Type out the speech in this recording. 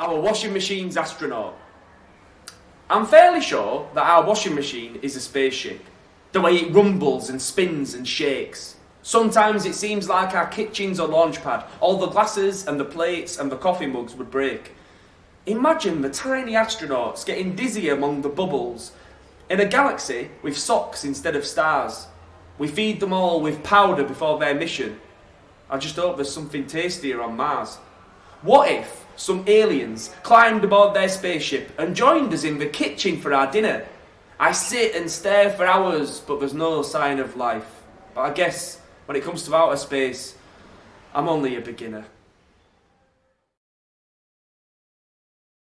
Our washing machine's astronaut. I'm fairly sure that our washing machine is a spaceship. The way it rumbles and spins and shakes. Sometimes it seems like our kitchen's a launch pad. All the glasses and the plates and the coffee mugs would break. Imagine the tiny astronauts getting dizzy among the bubbles. In a galaxy with socks instead of stars. We feed them all with powder before their mission. I just hope there's something tastier on Mars. What if some aliens climbed aboard their spaceship and joined us in the kitchen for our dinner? I sit and stare for hours, but there's no sign of life. But I guess when it comes to outer space, I'm only a beginner.